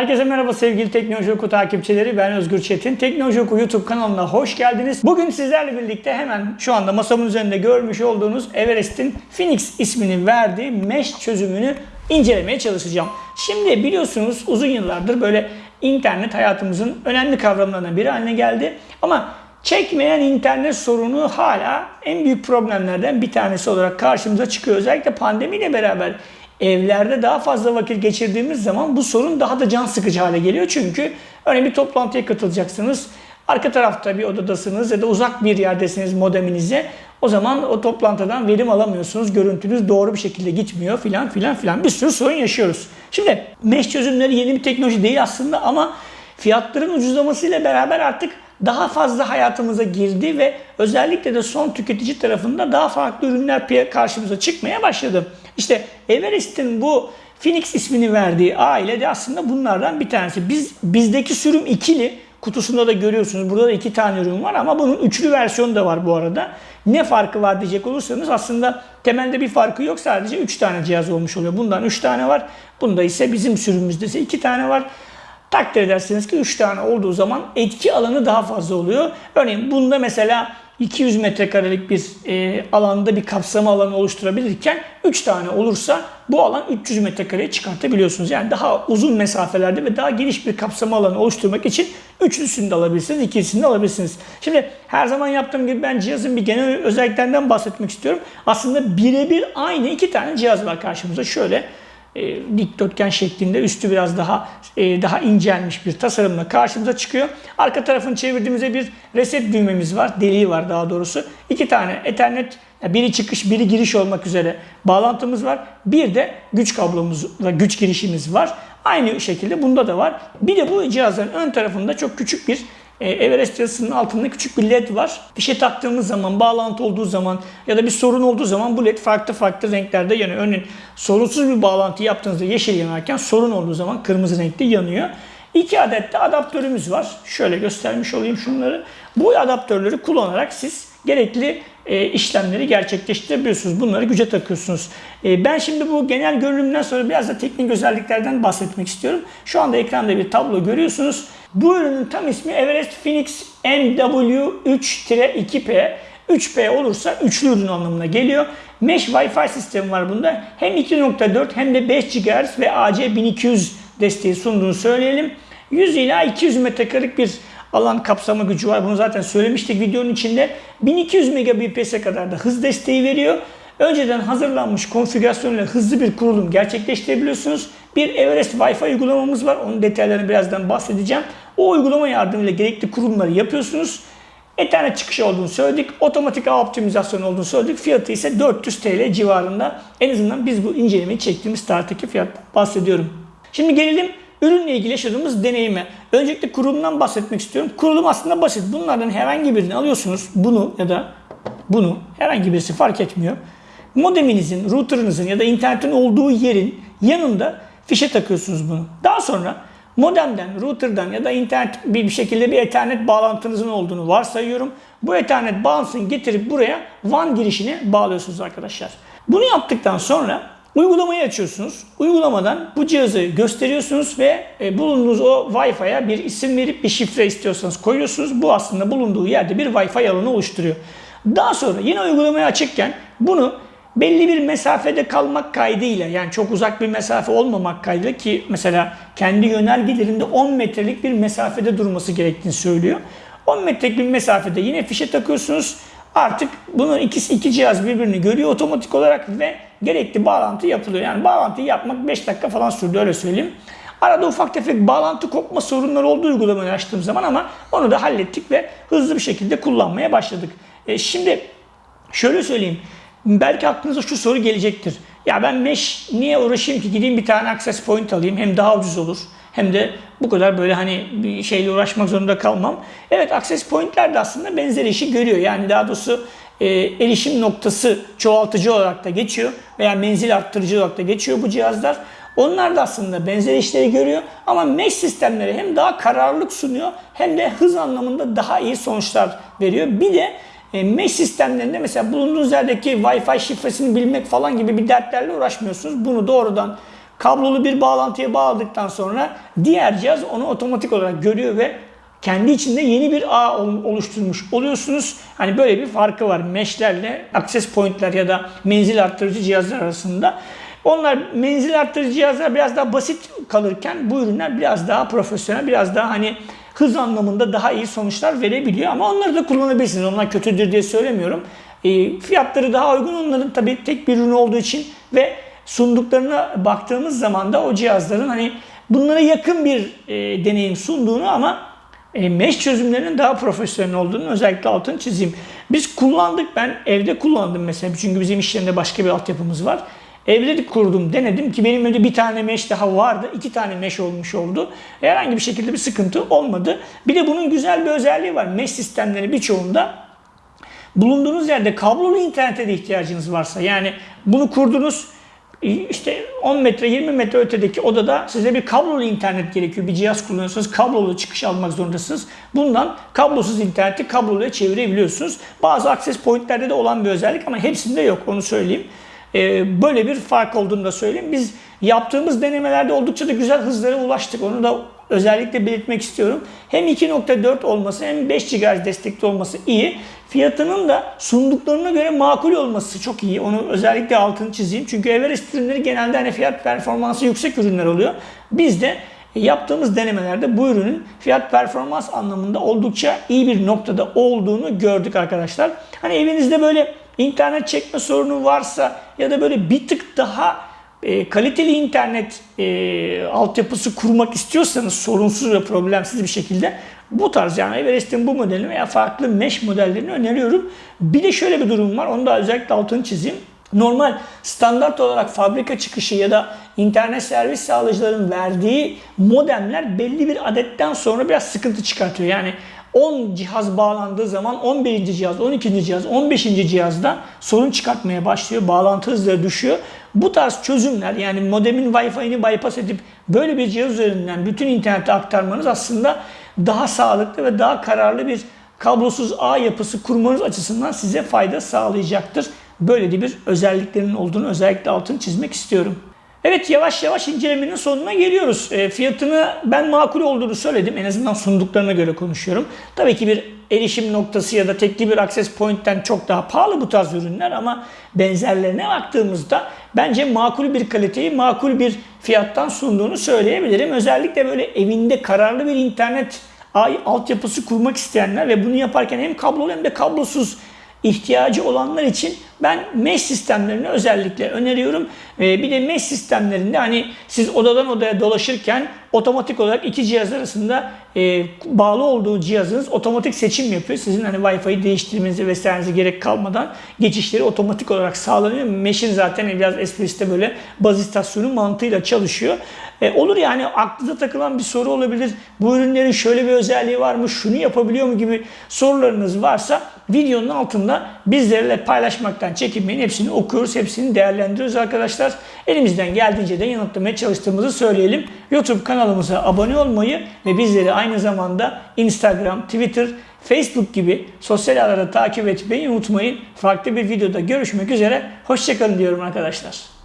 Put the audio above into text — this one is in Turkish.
Herkese merhaba sevgili Teknoloji Oku takipçileri. Ben Özgür Çetin. Teknoloji Oku YouTube kanalına hoş geldiniz. Bugün sizlerle birlikte hemen şu anda masamın üzerinde görmüş olduğunuz Everest'in Phoenix ismini verdiği mesh çözümünü incelemeye çalışacağım. Şimdi biliyorsunuz uzun yıllardır böyle internet hayatımızın önemli kavramlarından biri haline geldi. Ama çekmeyen internet sorunu hala en büyük problemlerden bir tanesi olarak karşımıza çıkıyor. Özellikle pandemiyle beraber evlerde daha fazla vakit geçirdiğimiz zaman bu sorun daha da can sıkıcı hale geliyor. Çünkü örneğin bir toplantıya katılacaksınız. Arka tarafta bir odadasınız ya da uzak bir yerdesiniz modeminize. O zaman o toplantıdan verim alamıyorsunuz. Görüntünüz doğru bir şekilde gitmiyor filan filan filan. Bir sürü sorun yaşıyoruz. Şimdi mesh çözümleri yeni bir teknoloji değil aslında ama fiyatların ucuzlamasıyla beraber artık daha fazla hayatımıza girdi ve özellikle de son tüketici tarafında daha farklı ürünler karşımıza çıkmaya başladı. İşte Everest'in bu Phoenix ismini verdiği aile de aslında bunlardan bir tanesi. Biz bizdeki sürüm ikili kutusunda da görüyorsunuz. Burada da iki tane ürün var ama bunun üçlü versiyonu da var bu arada. Ne farkı var diyecek olursanız aslında temelde bir farkı yok. Sadece 3 tane cihaz olmuş oluyor. Bundan 3 tane var. Bunda ise bizim sürümümüzde ise 2 tane var. Takdir edersiniz ki 3 tane olduğu zaman etki alanı daha fazla oluyor. Örneğin bunda mesela 200 metrekarelik bir e, alanda bir kapsama alanı oluşturabilirken 3 tane olursa bu alan 300 metrekareye çıkartabiliyorsunuz. Yani daha uzun mesafelerde ve daha geniş bir kapsama alanı oluşturmak için üçlüsünü de alabilirsiniz, ikilisini de alabilirsiniz. Şimdi her zaman yaptığım gibi ben cihazın bir genel özelliklerinden bahsetmek istiyorum. Aslında birebir aynı iki tane cihaz var karşımıza. Şöyle e, dikdörtgen şeklinde üstü biraz daha e, daha incelmiş bir tasarımla karşımıza çıkıyor. Arka tarafını çevirdiğimizde bir reset düğmemiz var. Deliği var daha doğrusu. İki tane Ethernet biri çıkış biri giriş olmak üzere bağlantımız var. Bir de güç kablomuz ve güç girişimiz var. Aynı şekilde bunda da var. Bir de bu cihazın ön tarafında çok küçük bir e, Everest yazısının altında küçük bir led var. Fişe taktığımız zaman, bağlantı olduğu zaman ya da bir sorun olduğu zaman bu led farklı farklı renklerde yanıyor. Örneğin sorunsuz bir bağlantı yaptığınızda yeşil yanarken sorun olduğu zaman kırmızı renkte yanıyor. İki adet de adaptörümüz var. Şöyle göstermiş olayım şunları. Bu adaptörleri kullanarak siz gerekli e, işlemleri gerçekleştirebiliyorsunuz. Bunları güce takıyorsunuz. E, ben şimdi bu genel görünümden sonra biraz da teknik özelliklerden bahsetmek istiyorum. Şu anda ekranda bir tablo görüyorsunuz. Bu ürünün tam ismi Everest Phoenix MW3-2P. 3P olursa üçlü ürün anlamına geliyor. Mesh Wi-Fi sistemi var bunda. Hem 2.4 hem de 5 GHz ve AC1200 desteği sunduğunu söyleyelim. 100 ila 200 metrekarelik bir alan kapsama gücü var. Bunu zaten söylemiştik videonun içinde. 1200 Mbps'e kadar da hız desteği veriyor. Önceden hazırlanmış konfigürasyonla hızlı bir kurulum gerçekleştirebiliyorsunuz. Bir Everest Wi-Fi uygulamamız var. Onun detaylarını birazdan bahsedeceğim. O uygulama yardımıyla gerekli kurulumları yapıyorsunuz. Ethernet çıkışı olduğunu söyledik. Otomatik ağ optimizasyonu olduğunu söyledik. Fiyatı ise 400 TL civarında. En azından biz bu incelemeyi çektiğimiz tarihteki fiyattan bahsediyorum. Şimdi gelelim ürünle ilgili yaşadığımız deneyime. Öncelikle kurulumdan bahsetmek istiyorum. Kurulum aslında basit. Bunlardan herhangi birini alıyorsunuz. Bunu ya da bunu herhangi birisi fark etmiyor. Modeminizin, routerınızın ya da internetin olduğu yerin yanında fişe takıyorsunuz bunu. Daha sonra modemden, routerdan ya da internet bir şekilde bir ethernet bağlantınızın olduğunu varsayıyorum. Bu ethernet bağlantısını getirip buraya WAN girişine bağlıyorsunuz arkadaşlar. Bunu yaptıktan sonra uygulamayı açıyorsunuz. Uygulamadan bu cihazı gösteriyorsunuz ve e, bulunduğunuz o Wi-Fi'ye bir isim verip bir şifre istiyorsanız koyuyorsunuz. Bu aslında bulunduğu yerde bir Wi-Fi alanı oluşturuyor. Daha sonra yine uygulamayı açıkken bunu belli bir mesafede kalmak kaydıyla yani çok uzak bir mesafe olmamak kaydıyla ki mesela kendi yönergelerinde 10 metrelik bir mesafede durması gerektiğini söylüyor. 10 metrelik bir mesafede yine fişe takıyorsunuz. Artık bunun ikisi iki cihaz birbirini görüyor otomatik olarak ve gerekli bağlantı yapılıyor. Yani bağlantıyı yapmak 5 dakika falan sürdü öyle söyleyeyim. Arada ufak tefek bağlantı kopma sorunları olduğu uygulamayı açtığım zaman ama onu da hallettik ve hızlı bir şekilde kullanmaya başladık. E şimdi şöyle söyleyeyim. Belki aklınıza şu soru gelecektir. Ya ben mesh niye uğraşayım ki gideyim bir tane access point alayım hem daha ucuz olur hem de bu kadar böyle hani bir şeyle uğraşmak zorunda kalmam. Evet access pointler de aslında benzer işi görüyor. Yani daha doğrusu e, erişim noktası çoğaltıcı olarak da geçiyor veya menzil arttırıcı olarak da geçiyor bu cihazlar. Onlar da aslında benzer işleri görüyor ama mesh sistemleri hem daha kararlılık sunuyor hem de hız anlamında daha iyi sonuçlar veriyor. Bir de e, mesh sistemlerinde mesela bulunduğunuz yerdeki Wi-Fi şifresini bilmek falan gibi bir dertlerle uğraşmıyorsunuz. Bunu doğrudan kablolu bir bağlantıya bağladıktan sonra diğer cihaz onu otomatik olarak görüyor ve kendi içinde yeni bir ağ ol- oluşturmuş oluyorsunuz. Hani böyle bir farkı var mesh'lerle access point'ler ya da menzil arttırıcı cihazlar arasında. Onlar menzil arttırıcı cihazlar biraz daha basit kalırken bu ürünler biraz daha profesyonel, biraz daha hani hız anlamında daha iyi sonuçlar verebiliyor. Ama onları da kullanabilirsiniz. Onlar kötüdür diye söylemiyorum. E, fiyatları daha uygun onların tabii tek bir ürün olduğu için ve sunduklarına baktığımız zaman da o cihazların hani bunlara yakın bir e, deneyim sunduğunu ama e, mesh çözümlerinin daha profesyonel olduğunu özellikle altını çizeyim. Biz kullandık ben evde kullandım mesela çünkü bizim iş yerinde başka bir altyapımız var. De kurdum denedim ki benim önce bir tane mesh daha vardı. iki tane mesh olmuş oldu. Herhangi bir şekilde bir sıkıntı olmadı. Bir de bunun güzel bir özelliği var. Mesh sistemleri birçoğunda bulunduğunuz yerde kablolu internete de ihtiyacınız varsa yani bunu kurdunuz işte 10 metre 20 metre ötedeki odada size bir kablolu internet gerekiyor. Bir cihaz kullanıyorsanız kablolu çıkış almak zorundasınız. Bundan kablosuz interneti kabloluya çevirebiliyorsunuz. Bazı access pointlerde de olan bir özellik ama hepsinde yok onu söyleyeyim. Ee, böyle bir fark olduğunu da söyleyeyim. Biz yaptığımız denemelerde oldukça da güzel hızlara ulaştık. Onu da özellikle belirtmek istiyorum. Hem 2.4 olması hem 5 GHz destekli olması iyi. Fiyatının da sunduklarına göre makul olması çok iyi. Onu özellikle altını çizeyim. Çünkü Everest ürünleri genelde hani fiyat performansı yüksek ürünler oluyor. Biz de yaptığımız denemelerde bu ürünün fiyat performans anlamında oldukça iyi bir noktada olduğunu gördük arkadaşlar. Hani evinizde böyle internet çekme sorunu varsa ya da böyle bir tık daha e, kaliteli internet e, altyapısı kurmak istiyorsanız sorunsuz ve problemsiz bir şekilde bu tarz yani Everest'in bu modelini veya farklı mesh modellerini öneriyorum. Bir de şöyle bir durum var. Onu da özellikle altını çizeyim. Normal standart olarak fabrika çıkışı ya da internet servis sağlayıcıların verdiği modemler belli bir adetten sonra biraz sıkıntı çıkartıyor. Yani 10 cihaz bağlandığı zaman 11. cihaz, 12. cihaz, 15. cihazda sorun çıkartmaya başlıyor. Bağlantı hızları düşüyor. Bu tarz çözümler yani modemin Wi-Fi'ni bypass edip böyle bir cihaz üzerinden bütün internete aktarmanız aslında daha sağlıklı ve daha kararlı bir kablosuz ağ yapısı kurmanız açısından size fayda sağlayacaktır. Böyle bir özelliklerinin olduğunu özellikle altını çizmek istiyorum. Evet yavaş yavaş incelemenin sonuna geliyoruz. E, fiyatını ben makul olduğunu söyledim. En azından sunduklarına göre konuşuyorum. Tabii ki bir erişim noktası ya da tekli bir access point'ten çok daha pahalı bu tarz ürünler ama benzerlerine baktığımızda bence makul bir kaliteyi makul bir fiyattan sunduğunu söyleyebilirim. Özellikle böyle evinde kararlı bir internet altyapısı kurmak isteyenler ve bunu yaparken hem kablolu hem de kablosuz ihtiyacı olanlar için ben mesh sistemlerini özellikle öneriyorum. Ee, bir de mesh sistemlerinde hani siz odadan odaya dolaşırken otomatik olarak iki cihaz arasında e, bağlı olduğu cihazınız otomatik seçim yapıyor. Sizin hani Wi-Fi'yi değiştirmenize vesairenize gerek kalmadan geçişleri otomatik olarak sağlanıyor. Mesh'in zaten biraz esprisi böyle baz istasyonu mantığıyla çalışıyor. E, olur yani aklınıza takılan bir soru olabilir. Bu ürünlerin şöyle bir özelliği var mı? Şunu yapabiliyor mu gibi sorularınız varsa videonun altında bizlerle paylaşmaktan çekinmeyin. Hepsini okuyoruz, hepsini değerlendiriyoruz arkadaşlar. Elimizden geldiğince de yanıtlamaya çalıştığımızı söyleyelim. YouTube kanalımıza abone olmayı ve bizleri aynı zamanda Instagram, Twitter, Facebook gibi sosyal ağlarda takip etmeyi unutmayın. Farklı bir videoda görüşmek üzere. Hoşçakalın diyorum arkadaşlar.